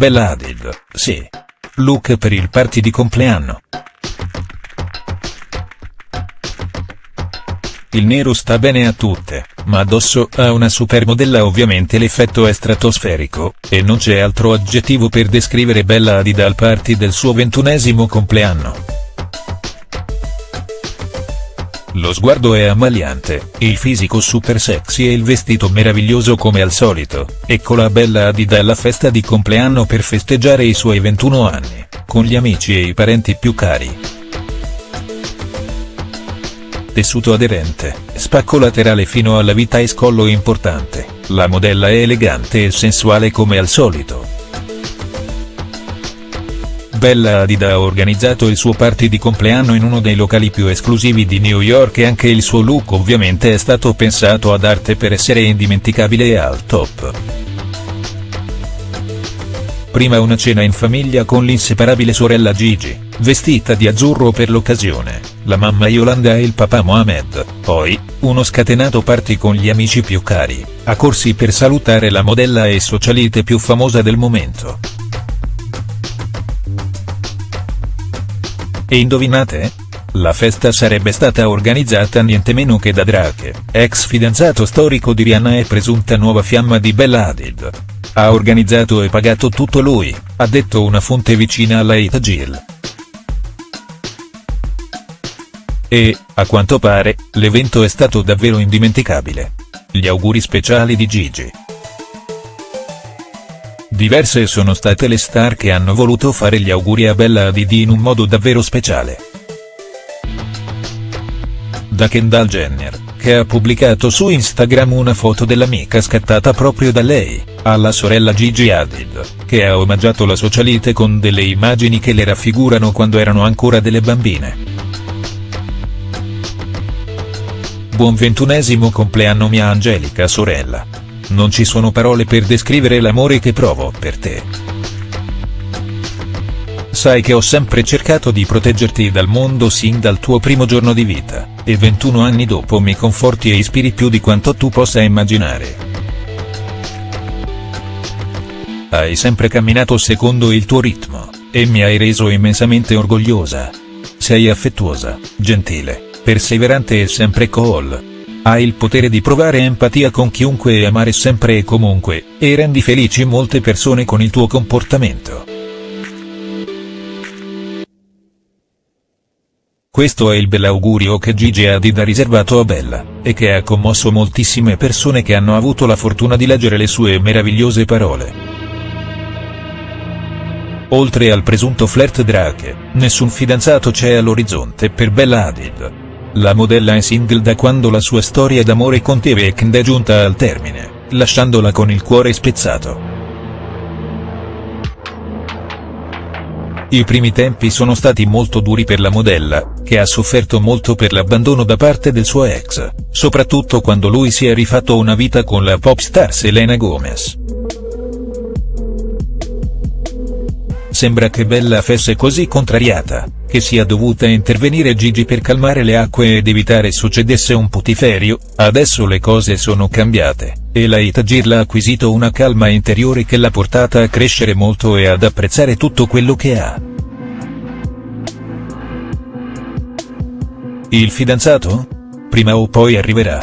Bella Hadid, sì. Look per il party di compleanno. Il nero sta bene a tutte, ma addosso a una supermodella ovviamente l'effetto è stratosferico, e non c'è altro aggettivo per descrivere Bella Hadid al party del suo ventunesimo compleanno. Lo sguardo è ammaliante, il fisico super sexy e il vestito meraviglioso come al solito, eccola Bella Hadid alla festa di compleanno per festeggiare i suoi 21 anni, con gli amici e i parenti più cari. Tessuto aderente, spacco laterale fino alla vita e scollo importante, la modella è elegante e sensuale come al solito. Bella Hadid ha organizzato il suo party di compleanno in uno dei locali più esclusivi di New York e anche il suo look ovviamente è stato pensato ad arte per essere indimenticabile e al top. Prima una cena in famiglia con l'inseparabile sorella Gigi, vestita di azzurro per l'occasione, la mamma Yolanda e il papà Mohamed, poi, uno scatenato party con gli amici più cari, a corsi per salutare la modella e socialite più famosa del momento. E indovinate? La festa sarebbe stata organizzata niente meno che da Drake, ex fidanzato storico di Rihanna e presunta nuova fiamma di Bella Hadid. Ha organizzato e pagato tutto lui, ha detto una fonte vicina alla Itagil. E, a quanto pare, l'evento è stato davvero indimenticabile. Gli auguri speciali di Gigi. Diverse sono state le star che hanno voluto fare gli auguri a Bella Hadid in un modo davvero speciale. Da Kendall Jenner, che ha pubblicato su Instagram una foto dell'amica scattata proprio da lei, alla sorella Gigi Hadid, che ha omaggiato la socialite con delle immagini che le raffigurano quando erano ancora delle bambine. Buon ventunesimo compleanno mia angelica sorella non ci sono parole per descrivere l'amore che provo per te. Sai che ho sempre cercato di proteggerti dal mondo sin dal tuo primo giorno di vita, e 21 anni dopo mi conforti e ispiri più di quanto tu possa immaginare. Hai sempre camminato secondo il tuo ritmo, e mi hai reso immensamente orgogliosa. Sei affettuosa, gentile, perseverante e sempre cool. Hai il potere di provare empatia con chiunque e amare sempre e comunque, e rendi felici molte persone con il tuo comportamento. Questo è il bell'augurio che Gigi Hadid ha riservato a Bella, e che ha commosso moltissime persone che hanno avuto la fortuna di leggere le sue meravigliose parole. Oltre al presunto flirt Drake, nessun fidanzato c'è all'orizzonte per Bella Hadid. La modella è single da quando la sua storia d'amore con T-Veknd è giunta al termine, lasciandola con il cuore spezzato. I primi tempi sono stati molto duri per la modella, che ha sofferto molto per l'abbandono da parte del suo ex, soprattutto quando lui si è rifatto una vita con la pop star Selena Gomez. Sembra che Bella fosse così contrariata, che sia dovuta intervenire Gigi per calmare le acque ed evitare succedesse un putiferio, adesso le cose sono cambiate, e la Itagir ha acquisito una calma interiore che l'ha portata a crescere molto e ad apprezzare tutto quello che ha. Il fidanzato? Prima o poi arriverà.